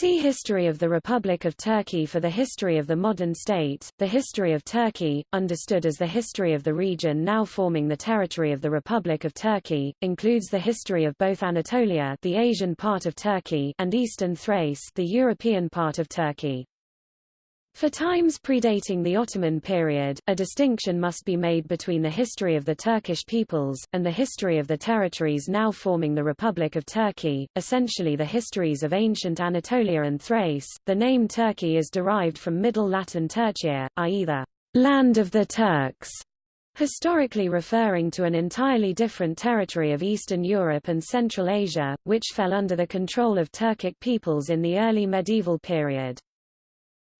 See History of the Republic of Turkey for the history of the modern state. The history of Turkey, understood as the history of the region now forming the territory of the Republic of Turkey, includes the history of both Anatolia, the Asian part of Turkey, and Eastern Thrace, the European part of Turkey. For times predating the Ottoman period, a distinction must be made between the history of the Turkish peoples, and the history of the territories now forming the Republic of Turkey, essentially the histories of ancient Anatolia and Thrace. The name Turkey is derived from Middle Latin Turchia, i.e. the land of the Turks, historically referring to an entirely different territory of Eastern Europe and Central Asia, which fell under the control of Turkic peoples in the early medieval period.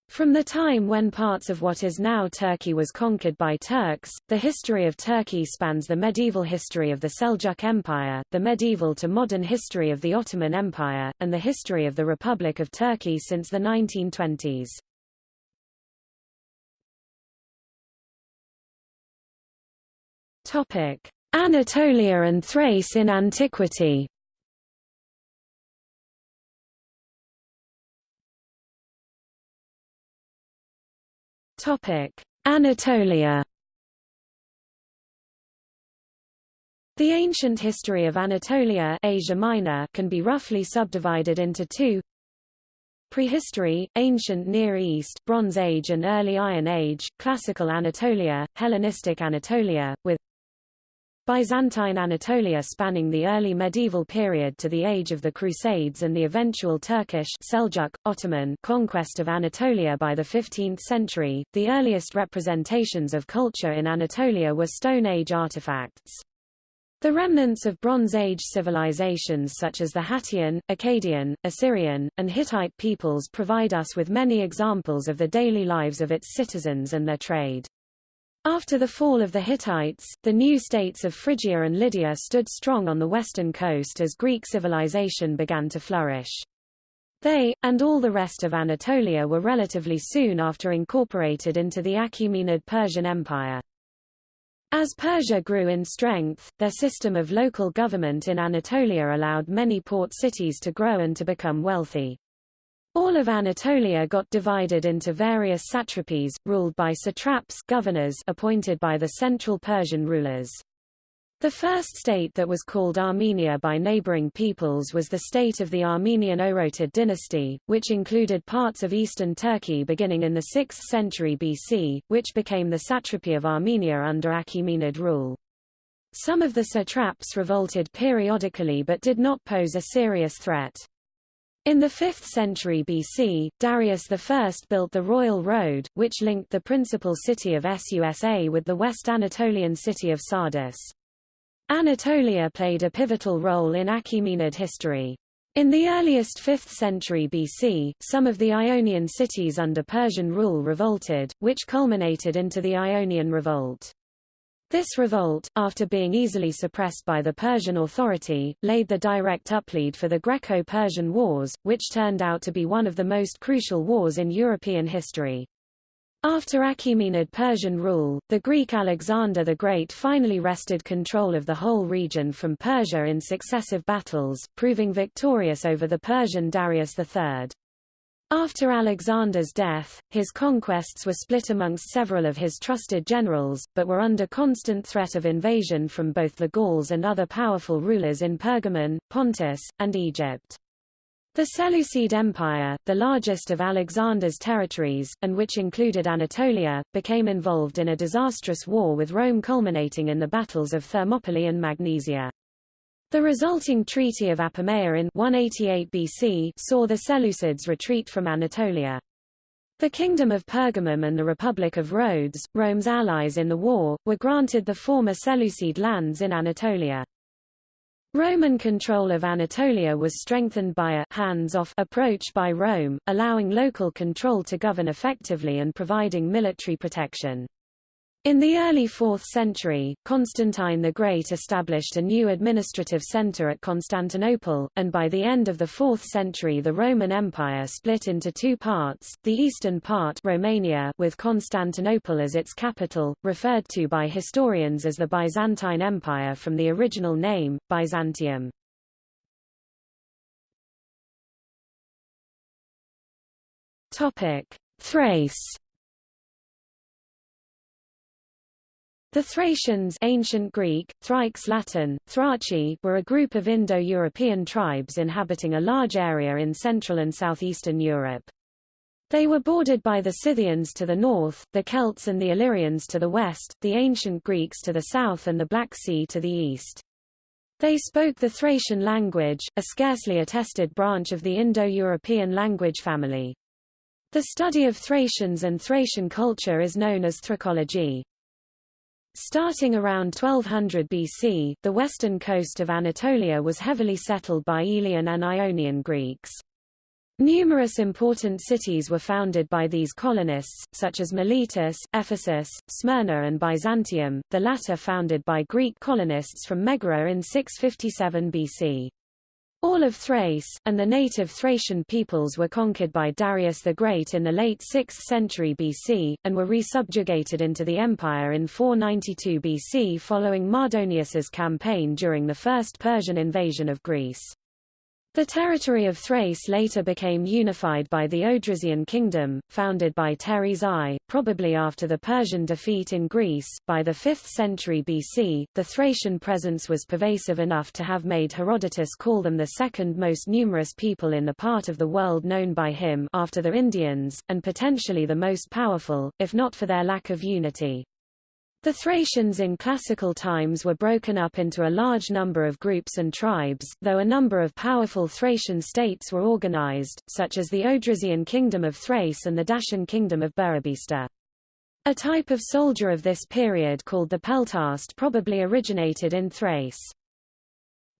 From the time when parts of what is now Turkey was conquered by Turks, the history of Turkey spans the medieval history of the Seljuk Empire, the medieval to modern history of the Ottoman Empire, and the history of the Republic of Turkey since the 1920s. Anatolia and Thrace in antiquity Topic: Anatolia. The ancient history of Anatolia Asia Minor can be roughly subdivided into two Prehistory, Ancient Near East Bronze Age and Early Iron Age, Classical Anatolia, Hellenistic Anatolia, with Byzantine Anatolia spanning the early medieval period to the age of the Crusades and the eventual Turkish Seljuk, Ottoman conquest of Anatolia by the 15th century. The earliest representations of culture in Anatolia were Stone Age artifacts. The remnants of Bronze Age civilizations such as the Hattian, Akkadian, Assyrian, and Hittite peoples provide us with many examples of the daily lives of its citizens and their trade. After the fall of the Hittites, the new states of Phrygia and Lydia stood strong on the western coast as Greek civilization began to flourish. They, and all the rest of Anatolia were relatively soon after incorporated into the Achaemenid Persian Empire. As Persia grew in strength, their system of local government in Anatolia allowed many port cities to grow and to become wealthy. All of Anatolia got divided into various satrapies, ruled by satraps governors appointed by the central Persian rulers. The first state that was called Armenia by neighboring peoples was the state of the Armenian Orontid dynasty, which included parts of eastern Turkey beginning in the 6th century BC, which became the satrapy of Armenia under Achaemenid rule. Some of the satraps revolted periodically but did not pose a serious threat. In the 5th century BC, Darius I built the Royal Road, which linked the principal city of Susa with the West Anatolian city of Sardis. Anatolia played a pivotal role in Achaemenid history. In the earliest 5th century BC, some of the Ionian cities under Persian rule revolted, which culminated into the Ionian Revolt. This revolt, after being easily suppressed by the Persian authority, laid the direct uplead for the Greco-Persian Wars, which turned out to be one of the most crucial wars in European history. After Achaemenid Persian rule, the Greek Alexander the Great finally wrested control of the whole region from Persia in successive battles, proving victorious over the Persian Darius III. After Alexander's death, his conquests were split amongst several of his trusted generals, but were under constant threat of invasion from both the Gauls and other powerful rulers in Pergamon, Pontus, and Egypt. The Seleucid Empire, the largest of Alexander's territories, and which included Anatolia, became involved in a disastrous war with Rome culminating in the battles of Thermopylae and Magnesia. The resulting Treaty of Apamea in 188 BC saw the Seleucids retreat from Anatolia. The Kingdom of Pergamum and the Republic of Rhodes, Rome's allies in the war, were granted the former Seleucid lands in Anatolia. Roman control of Anatolia was strengthened by a hands-off approach by Rome, allowing local control to govern effectively and providing military protection. In the early 4th century, Constantine the Great established a new administrative center at Constantinople, and by the end of the 4th century the Roman Empire split into two parts, the eastern part Romania with Constantinople as its capital, referred to by historians as the Byzantine Empire from the original name, Byzantium. Thrace. The Thracians ancient Greek, Thraix Latin, Thraci were a group of Indo-European tribes inhabiting a large area in Central and Southeastern Europe. They were bordered by the Scythians to the north, the Celts and the Illyrians to the west, the ancient Greeks to the south and the Black Sea to the east. They spoke the Thracian language, a scarcely attested branch of the Indo-European language family. The study of Thracians and Thracian culture is known as Thracology. Starting around 1200 BC, the western coast of Anatolia was heavily settled by Aeolian and Ionian Greeks. Numerous important cities were founded by these colonists, such as Miletus, Ephesus, Smyrna and Byzantium, the latter founded by Greek colonists from Megara in 657 BC. All of Thrace, and the native Thracian peoples were conquered by Darius the Great in the late 6th century BC, and were resubjugated into the empire in 492 BC following Mardonius's campaign during the First Persian invasion of Greece. The territory of Thrace later became unified by the Odrysian kingdom, founded by Teres I, probably after the Persian defeat in Greece. By the 5th century BC, the Thracian presence was pervasive enough to have made Herodotus call them the second most numerous people in the part of the world known by him after the Indians, and potentially the most powerful, if not for their lack of unity. The Thracians in classical times were broken up into a large number of groups and tribes, though a number of powerful Thracian states were organized, such as the Odrysian kingdom of Thrace and the Dacian kingdom of Burebista. A type of soldier of this period called the peltast probably originated in Thrace.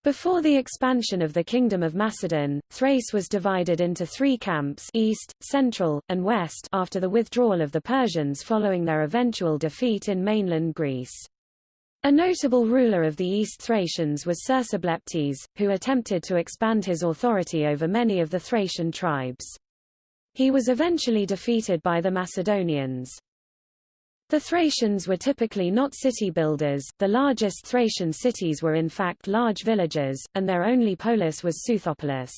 Before the expansion of the Kingdom of Macedon, Thrace was divided into three camps east, central, and west after the withdrawal of the Persians following their eventual defeat in mainland Greece. A notable ruler of the East Thracians was Cersobleptes, who attempted to expand his authority over many of the Thracian tribes. He was eventually defeated by the Macedonians. The Thracians were typically not city builders, the largest Thracian cities were in fact large villages, and their only polis was Seuthopolis.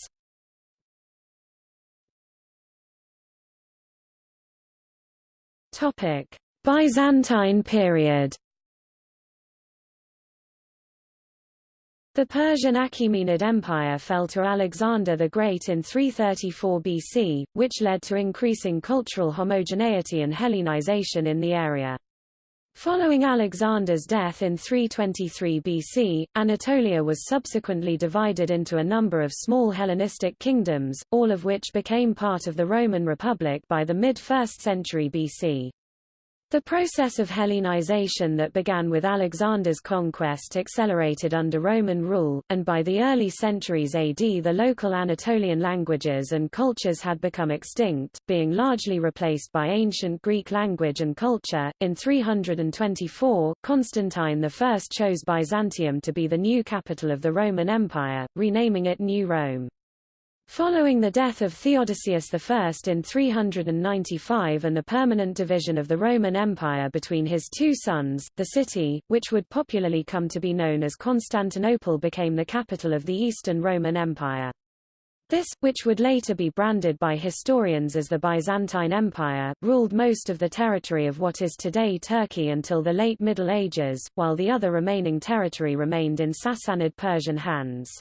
Byzantine period The Persian Achaemenid Empire fell to Alexander the Great in 334 BC, which led to increasing cultural homogeneity and Hellenization in the area. Following Alexander's death in 323 BC, Anatolia was subsequently divided into a number of small Hellenistic kingdoms, all of which became part of the Roman Republic by the mid-1st century BC. The process of Hellenization that began with Alexander's conquest accelerated under Roman rule, and by the early centuries AD the local Anatolian languages and cultures had become extinct, being largely replaced by ancient Greek language and culture. In 324, Constantine I chose Byzantium to be the new capital of the Roman Empire, renaming it New Rome. Following the death of Theodosius I in 395 and the permanent division of the Roman Empire between his two sons, the city, which would popularly come to be known as Constantinople became the capital of the Eastern Roman Empire. This, which would later be branded by historians as the Byzantine Empire, ruled most of the territory of what is today Turkey until the late Middle Ages, while the other remaining territory remained in Sassanid Persian hands.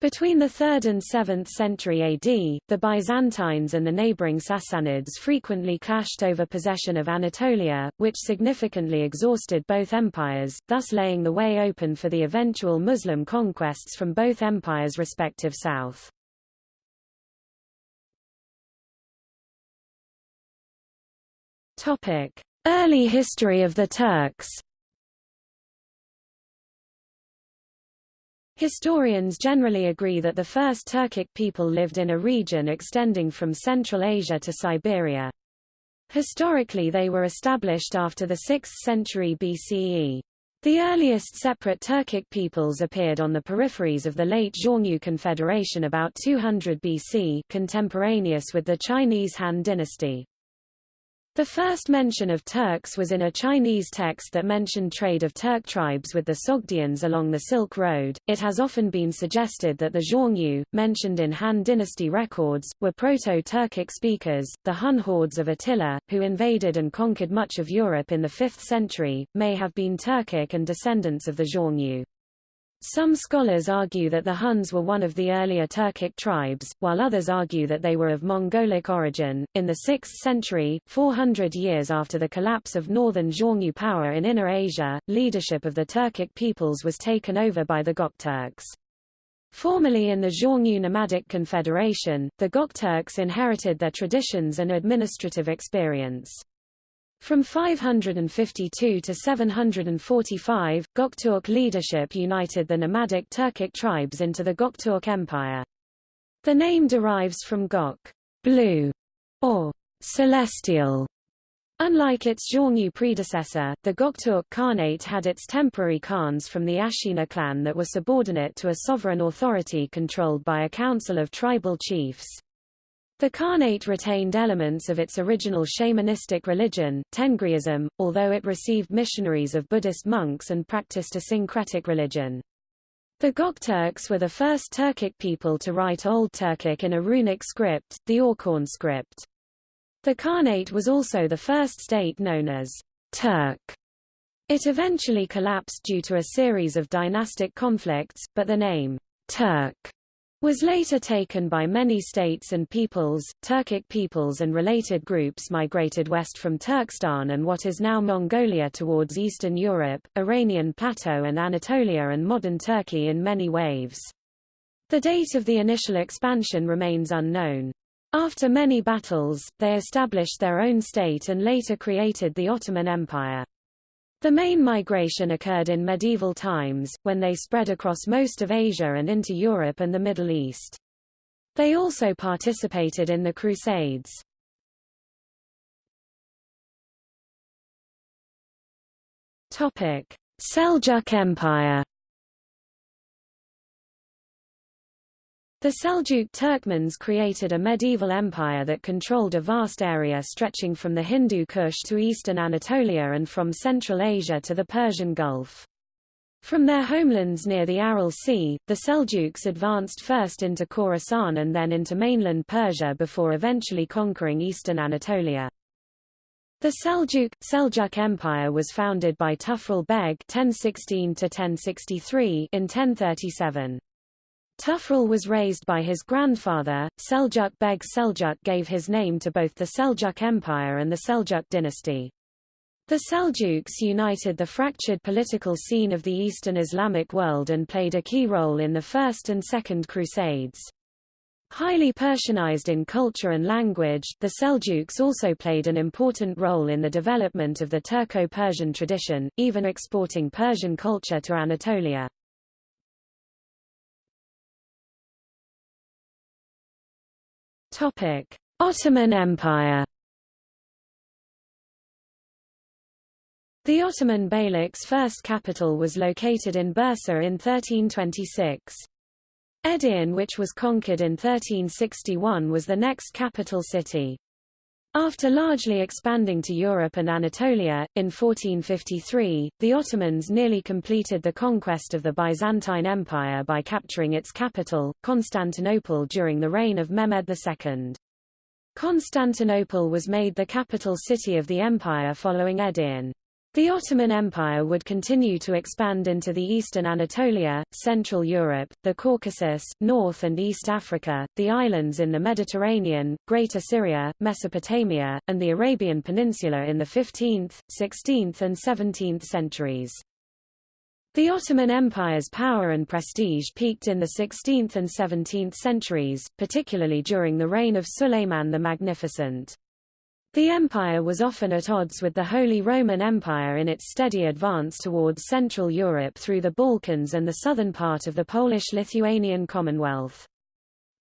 Between the 3rd and 7th century AD, the Byzantines and the neighboring Sassanids frequently clashed over possession of Anatolia, which significantly exhausted both empires, thus laying the way open for the eventual Muslim conquests from both empires' respective south. Early history of the Turks Historians generally agree that the first Turkic people lived in a region extending from Central Asia to Siberia. Historically they were established after the 6th century BCE. The earliest separate Turkic peoples appeared on the peripheries of the late Xiongnu Confederation about 200 BC contemporaneous with the Chinese Han dynasty. The first mention of Turks was in a Chinese text that mentioned trade of Turk tribes with the Sogdians along the Silk Road. It has often been suggested that the Xiongnu, mentioned in Han Dynasty records, were Proto-Turkic speakers. The Hun hordes of Attila, who invaded and conquered much of Europe in the 5th century, may have been Turkic and descendants of the Xiongnu. Some scholars argue that the Huns were one of the earlier Turkic tribes, while others argue that they were of Mongolic origin. In the 6th century, 400 years after the collapse of northern Xiongnu power in Inner Asia, leadership of the Turkic peoples was taken over by the Gokturks. Formerly in the Xiongnu Nomadic Confederation, the Gokturks inherited their traditions and administrative experience. From 552 to 745, Gokturk leadership united the nomadic Turkic tribes into the Gokturk Empire. The name derives from Gok, blue, or celestial. Unlike its Xiongnu predecessor, the Gokturk Khanate had its temporary khans from the Ashina clan that were subordinate to a sovereign authority controlled by a council of tribal chiefs. The Khanate retained elements of its original shamanistic religion, Tengriism, although it received missionaries of Buddhist monks and practiced a syncretic religion. The Gokturks were the first Turkic people to write Old Turkic in a runic script, the Orkhon script. The Khanate was also the first state known as Turk. It eventually collapsed due to a series of dynastic conflicts, but the name Turk was later taken by many states and peoples. Turkic peoples and related groups migrated west from Turkestan and what is now Mongolia towards Eastern Europe, Iranian Plateau and Anatolia and modern Turkey in many waves. The date of the initial expansion remains unknown. After many battles, they established their own state and later created the Ottoman Empire. The main migration occurred in medieval times, when they spread across most of Asia and into Europe and the Middle East. They also participated in the Crusades. Seljuk Empire The Seljuk Turkmens created a medieval empire that controlled a vast area stretching from the Hindu Kush to eastern Anatolia and from Central Asia to the Persian Gulf. From their homelands near the Aral Sea, the Seljuks advanced first into Khorasan and then into mainland Persia before eventually conquering eastern Anatolia. The Seljuk, Seljuk Empire was founded by Tughril Beg 1016 in 1037. Tughril was raised by his grandfather, Seljuk Beg Seljuk gave his name to both the Seljuk Empire and the Seljuk dynasty. The Seljuks united the fractured political scene of the Eastern Islamic world and played a key role in the First and Second Crusades. Highly Persianized in culture and language, the Seljuks also played an important role in the development of the Turco-Persian tradition, even exporting Persian culture to Anatolia. Topic: Ottoman Empire. The Ottoman Beylik's first capital was located in Bursa in 1326. Edirne which was conquered in 1361 was the next capital city. After largely expanding to Europe and Anatolia, in 1453, the Ottomans nearly completed the conquest of the Byzantine Empire by capturing its capital, Constantinople during the reign of Mehmed II. Constantinople was made the capital city of the empire following Edirne. The Ottoman Empire would continue to expand into the eastern Anatolia, Central Europe, the Caucasus, North and East Africa, the islands in the Mediterranean, Greater Syria, Mesopotamia, and the Arabian Peninsula in the 15th, 16th and 17th centuries. The Ottoman Empire's power and prestige peaked in the 16th and 17th centuries, particularly during the reign of Suleiman the Magnificent. The empire was often at odds with the Holy Roman Empire in its steady advance towards Central Europe through the Balkans and the southern part of the Polish-Lithuanian Commonwealth.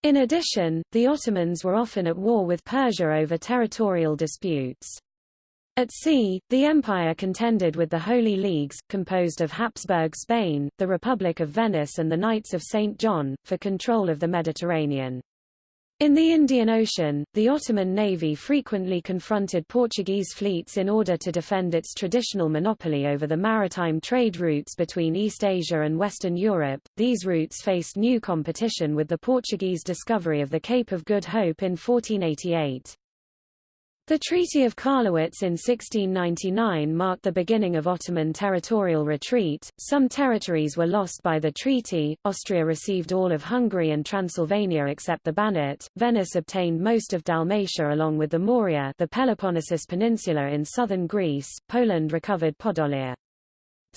In addition, the Ottomans were often at war with Persia over territorial disputes. At sea, the empire contended with the Holy Leagues, composed of Habsburg Spain, the Republic of Venice and the Knights of St. John, for control of the Mediterranean. In the Indian Ocean, the Ottoman navy frequently confronted Portuguese fleets in order to defend its traditional monopoly over the maritime trade routes between East Asia and Western Europe. These routes faced new competition with the Portuguese discovery of the Cape of Good Hope in 1488. The Treaty of Karlowitz in 1699 marked the beginning of Ottoman territorial retreat. Some territories were lost by the treaty. Austria received all of Hungary and Transylvania except the Banat. Venice obtained most of Dalmatia along with the Morea, the Peloponnesus Peninsula in southern Greece. Poland recovered Podolia.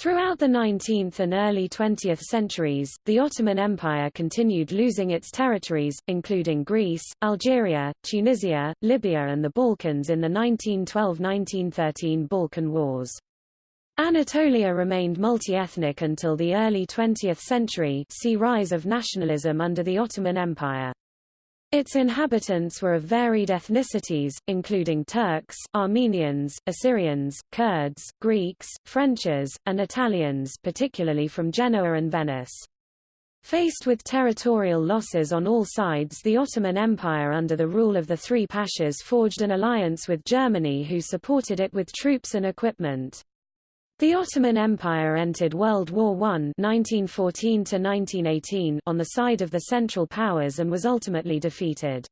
Throughout the 19th and early 20th centuries, the Ottoman Empire continued losing its territories, including Greece, Algeria, Tunisia, Libya and the Balkans in the 1912–1913 Balkan Wars. Anatolia remained multi-ethnic until the early 20th century see rise of nationalism under the Ottoman Empire. Its inhabitants were of varied ethnicities, including Turks, Armenians, Assyrians, Kurds, Greeks, Frenchers, and Italians particularly from Genoa and Venice. Faced with territorial losses on all sides the Ottoman Empire under the rule of the three pashas forged an alliance with Germany who supported it with troops and equipment. The Ottoman Empire entered World War I 1914 on the side of the Central Powers and was ultimately defeated.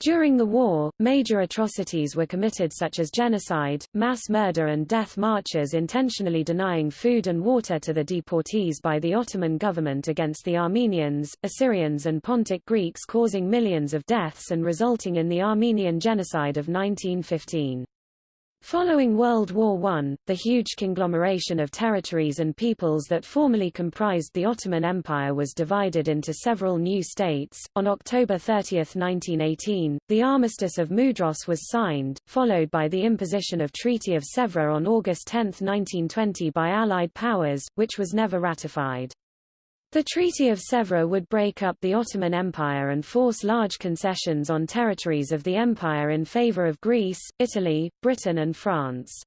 During the war, major atrocities were committed such as genocide, mass murder and death marches intentionally denying food and water to the deportees by the Ottoman government against the Armenians, Assyrians and Pontic Greeks causing millions of deaths and resulting in the Armenian Genocide of 1915. Following World War I, the huge conglomeration of territories and peoples that formerly comprised the Ottoman Empire was divided into several new states. On October 30, 1918, the Armistice of Mudros was signed, followed by the imposition of Treaty of Sèvres on August 10, 1920 by Allied powers, which was never ratified. The Treaty of Sèvres would break up the Ottoman Empire and force large concessions on territories of the empire in favor of Greece, Italy, Britain and France.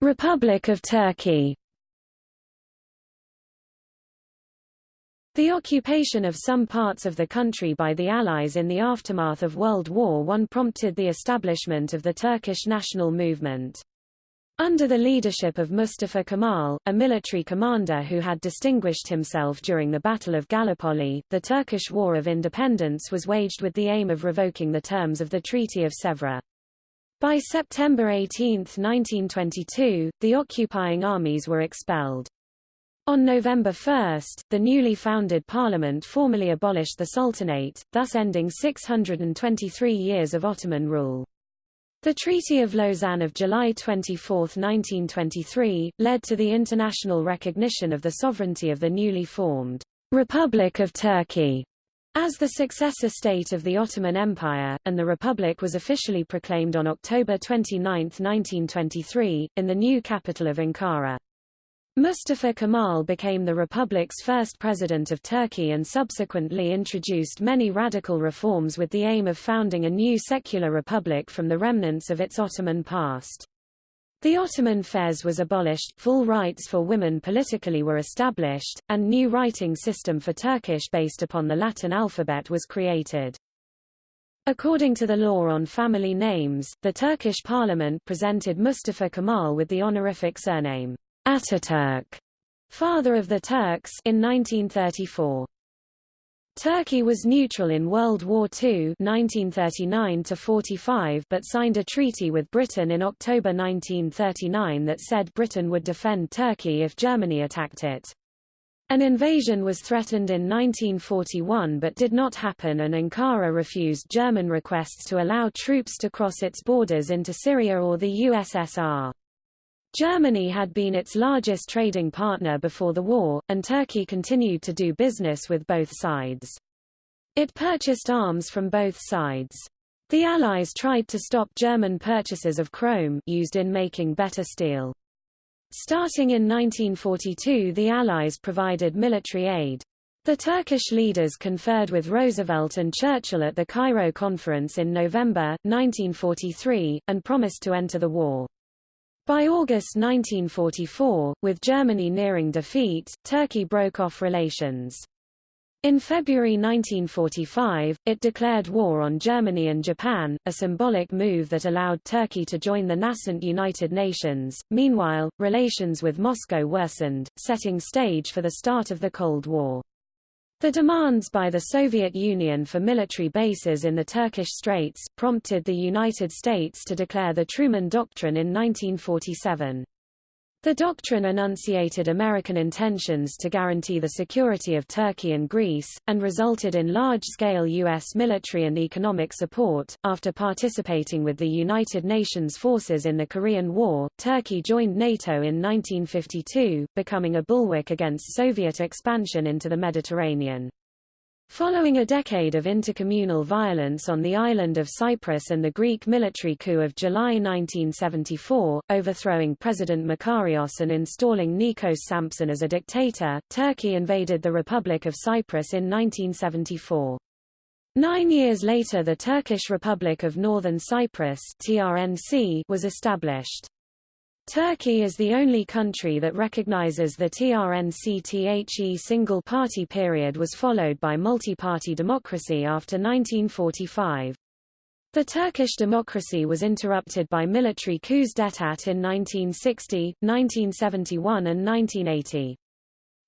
Republic of Turkey The occupation of some parts of the country by the Allies in the aftermath of World War I prompted the establishment of the Turkish national movement. Under the leadership of Mustafa Kemal, a military commander who had distinguished himself during the Battle of Gallipoli, the Turkish War of Independence was waged with the aim of revoking the terms of the Treaty of Sèvres. By September 18, 1922, the occupying armies were expelled. On November 1, the newly founded parliament formally abolished the Sultanate, thus ending 623 years of Ottoman rule. The Treaty of Lausanne of July 24, 1923, led to the international recognition of the sovereignty of the newly formed Republic of Turkey as the successor state of the Ottoman Empire, and the republic was officially proclaimed on October 29, 1923, in the new capital of Ankara. Mustafa Kemal became the republic's first president of Turkey and subsequently introduced many radical reforms with the aim of founding a new secular republic from the remnants of its Ottoman past. The Ottoman fez was abolished, full rights for women politically were established, and new writing system for Turkish based upon the Latin alphabet was created. According to the law on family names, the Turkish parliament presented Mustafa Kemal with the honorific surname Ataturk, father of the Turks, in 1934. Turkey was neutral in World War II 1939 but signed a treaty with Britain in October 1939 that said Britain would defend Turkey if Germany attacked it. An invasion was threatened in 1941 but did not happen and Ankara refused German requests to allow troops to cross its borders into Syria or the USSR. Germany had been its largest trading partner before the war, and Turkey continued to do business with both sides. It purchased arms from both sides. The Allies tried to stop German purchases of chrome used in making better steel. Starting in 1942 the Allies provided military aid. The Turkish leaders conferred with Roosevelt and Churchill at the Cairo Conference in November, 1943, and promised to enter the war. By August 1944, with Germany nearing defeat, Turkey broke off relations. In February 1945, it declared war on Germany and Japan, a symbolic move that allowed Turkey to join the nascent United Nations. Meanwhile, relations with Moscow worsened, setting stage for the start of the Cold War. The demands by the Soviet Union for military bases in the Turkish Straits, prompted the United States to declare the Truman Doctrine in 1947. The doctrine enunciated American intentions to guarantee the security of Turkey and Greece, and resulted in large-scale U.S. military and economic support. After participating with the United Nations forces in the Korean War, Turkey joined NATO in 1952, becoming a bulwark against Soviet expansion into the Mediterranean. Following a decade of intercommunal violence on the island of Cyprus and the Greek military coup of July 1974, overthrowing President Makarios and installing Nikos Sampson as a dictator, Turkey invaded the Republic of Cyprus in 1974. Nine years later the Turkish Republic of Northern Cyprus TRNC was established. Turkey is the only country that recognizes the TRNC-THE single-party period was followed by multi-party democracy after 1945. The Turkish democracy was interrupted by military coups d'état in 1960, 1971 and 1980.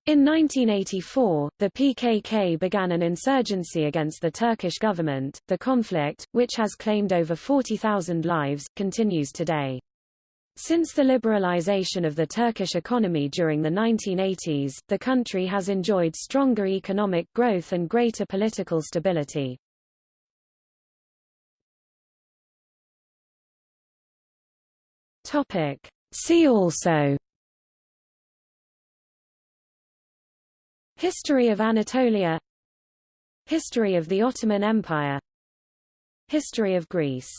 In 1984, the PKK began an insurgency against the Turkish government. The conflict, which has claimed over 40,000 lives, continues today. Since the liberalization of the Turkish economy during the 1980s, the country has enjoyed stronger economic growth and greater political stability. See also History of Anatolia History of the Ottoman Empire History of Greece